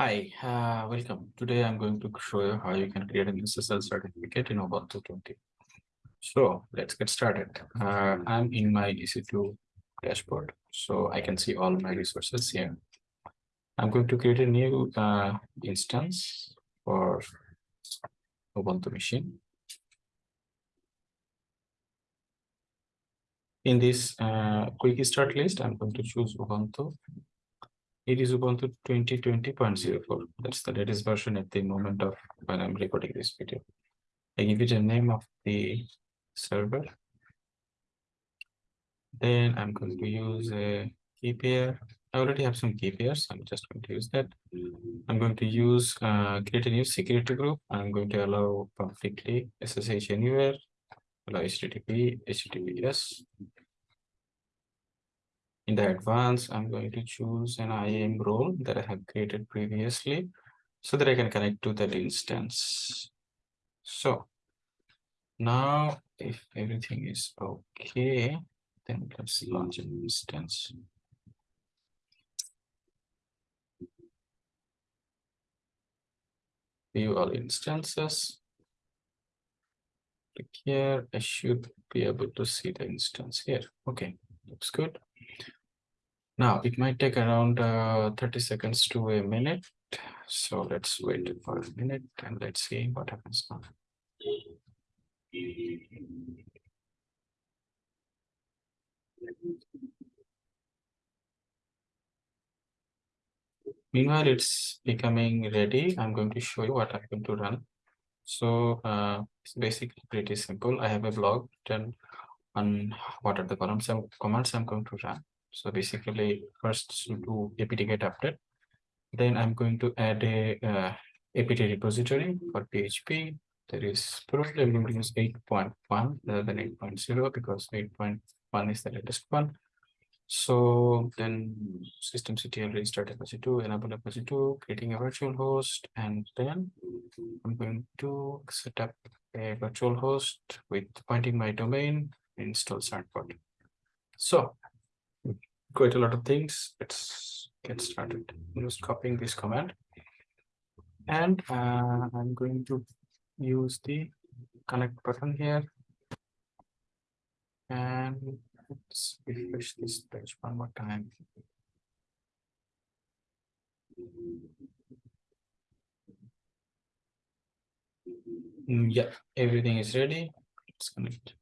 Hi, uh, welcome. Today I'm going to show you how you can create an SSL certificate in Ubuntu 20. So let's get started. Uh, I'm in my EC2 dashboard, so I can see all my resources here. I'm going to create a new uh, instance for Ubuntu machine. In this uh, quick start list, I'm going to choose Ubuntu it is Ubuntu 2020.04. That's the latest version at the moment of when I'm recording this video. I give it a name of the server. Then I'm going to use a key pair. I already have some key pairs. I'm just going to use that. I'm going to use uh, create a new security group. I'm going to allow publicly SSH anywhere, allow HTTP, HTTPS, in the advance, I'm going to choose an IAM role that I have created previously so that I can connect to that instance. So now if everything is okay, then let's launch an instance. View all instances. Click here. I should be able to see the instance here. Okay, looks good. Now it might take around uh, 30 seconds to a minute. So let's wait for a minute and let's see what happens now. Meanwhile, it's becoming ready. I'm going to show you what I'm going to run. So uh, it's basically pretty simple. I have a blog written on what are the columns and commands I'm going to run. So basically first do apt get update. Then I'm going to add a uh, apt repository for PHP. There is probably I'm going to use 8.1 rather than 8.0 because 8.1 is the latest one. So then systemctl restart Apache 2, enable Apache 2, creating a virtual host, and then I'm going to set up a virtual host with pointing my domain, install certbot. So quite a lot of things. Let's get started. I'm just copying this command. And uh, I'm going to use the connect button here. And let's refresh this page one more time. Mm, yeah, everything is ready. Let's connect.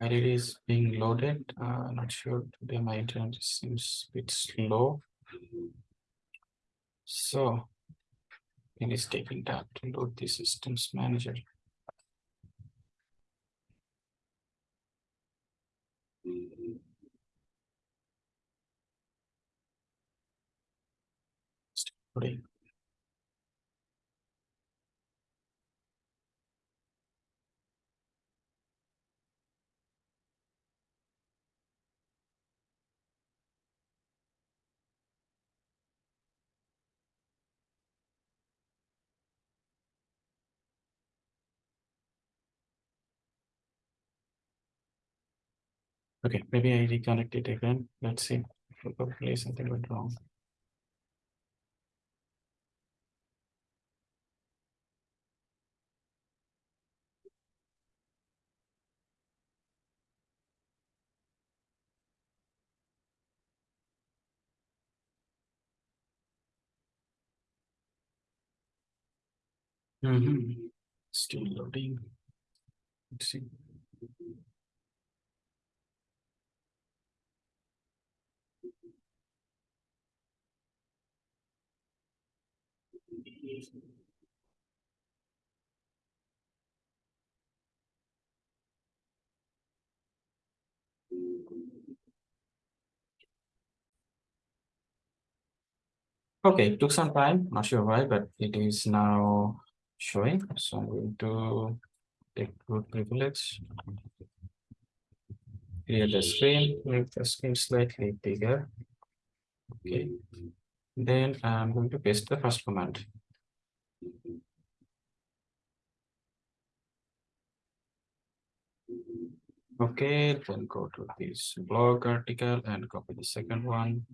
And it is being loaded. Uh, not sure today my internet seems a bit slow. So it is taking time to load the systems manager. Still Okay, maybe I reconnect it again. Let's see. Probably something went wrong. Mm -hmm. Still loading. Let's see. Okay, it took some time, not sure why, but it is now showing. So I'm going to take root privilege. Clear the screen, make the screen slightly bigger. Okay. Then I'm going to paste the first command. Okay, then go to this blog article and copy the second one.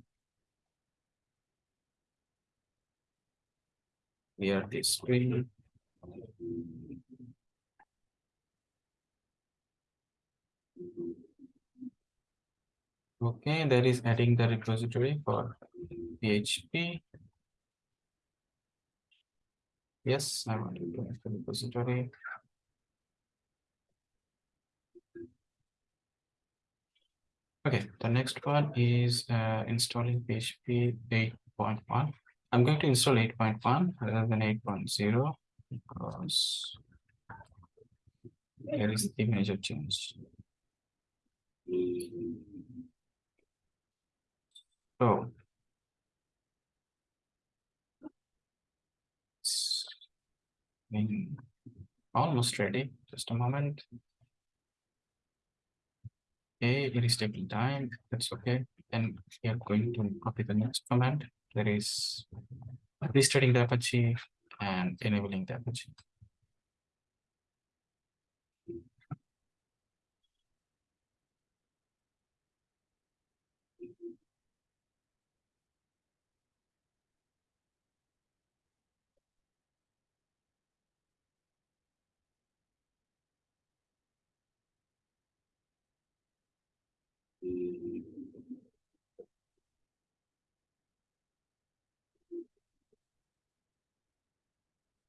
Here the screen. Okay, that is adding the repository for PHP. Yes, I want to add the repository. Okay, the next one is uh, installing PHP 8.1. I'm going to install 8.1 rather than 8.0 because there is the major change. So it's Mm-hmm. been almost ready. Eh? Just a moment. Okay, it is taking time. That's okay. And we are going to copy the next command. That is restarting the Apache and enabling the Apache.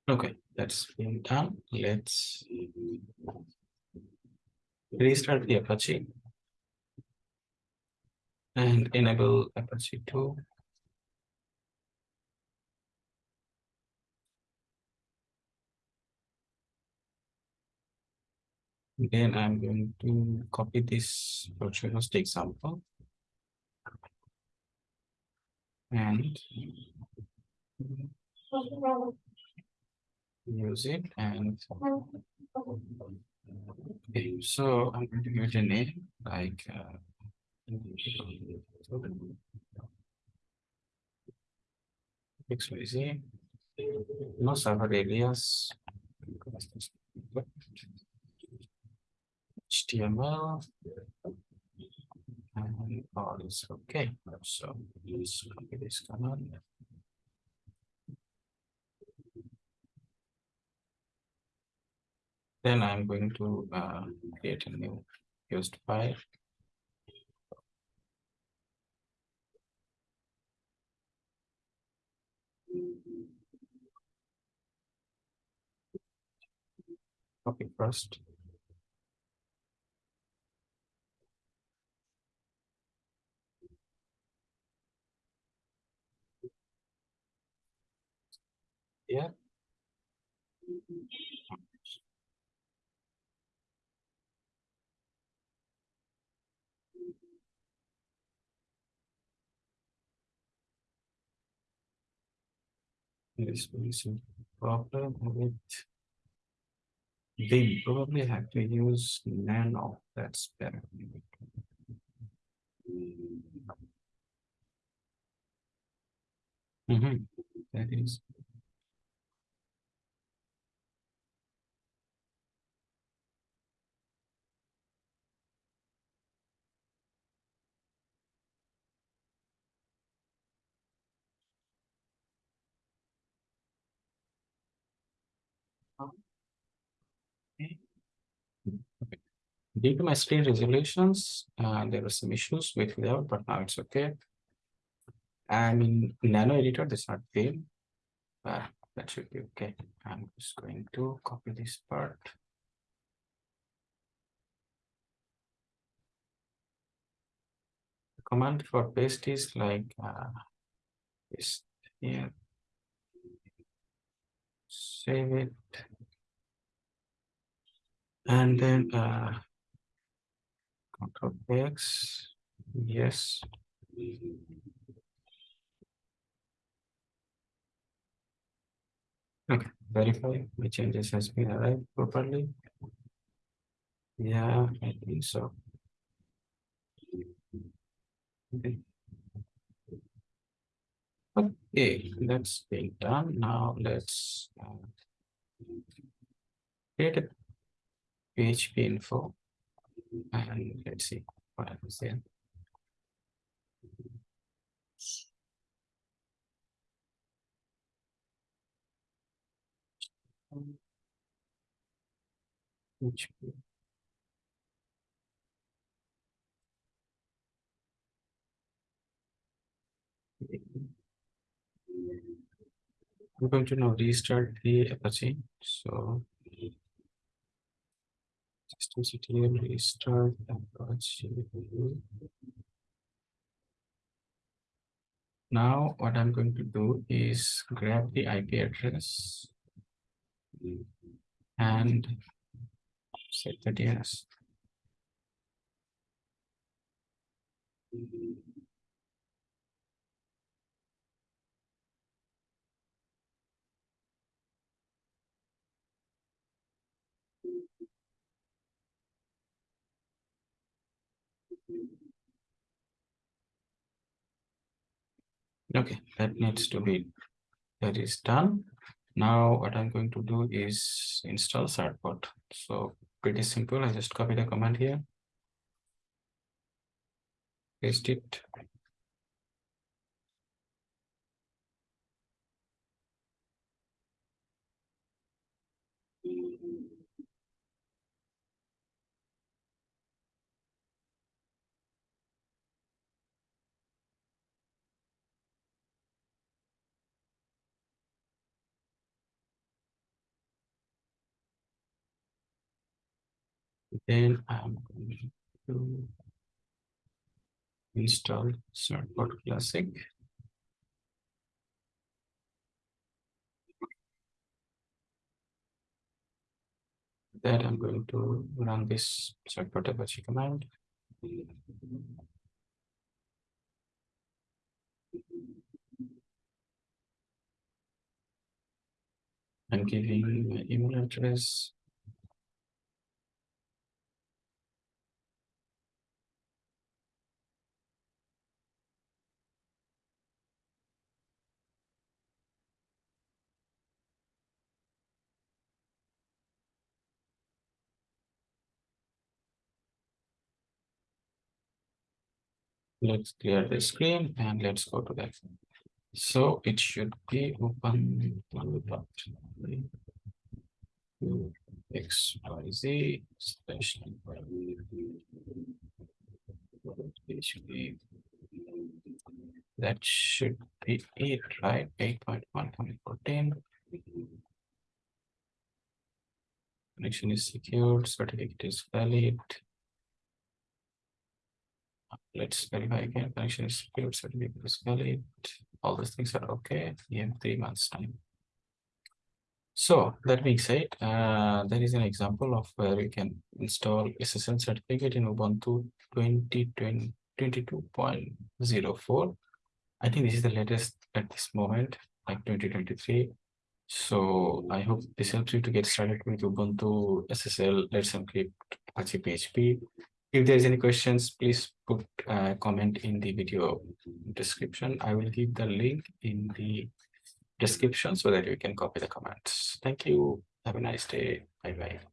Okay, that's been done. Let's restart the Apache and enable Apache 2. Then I'm going to copy this virtual host example. And use it and okay, so I'm going to give it a name like uh, XYZ, no server alias, HTML, and all is okay. So copy this command. Then I'm going to uh, create a new used file. Copy first. Yeah. This is a problem with they probably have to use nano. That's better. Mm -hmm. That is. Due to my screen resolutions, uh, there were some issues with layout, but now it's okay. I'm in Nano Editor, this not fail. Uh, that should be okay. I'm just going to copy this part. The command for paste is like uh, paste here. Save it. And then uh, control X, yes. Okay, verify my changes has been arrived properly. Yeah, I think so. Okay. Okay, that's being done. Now let's uh, create a PHP info and let's see what happens there. I'm going to now restart the Apache. So systemctl restart Apache. Now what I'm going to do is grab the IP address and set the DNS. Okay, that needs to be, that is done. Now what I'm going to do is install certbot. So pretty simple. I just copy the command here. Paste it. Then I'm going to install Certbot Classic. That I'm going to run this Certbot Apache command. I'm giving my email address let's clear the screen and let's go to the that. So it should be open x y z slash that should be it, right? 8.1 coming 14. Connection is secured, certificate is valid let's verify again connection is secured certificate is valid all these things are okay in three months time. So that being said uh, there is an example of where you can install ssl certificate in ubuntu 2020 22.04 i think this is the latest at this moment like 2023 so i hope this helps you to get started with ubuntu ssl let's encrypt apache php if there's any questions, please put a comment in the video description. I will give the link in the description so that you can copy the comments. Thank you. Have a nice day. Bye bye.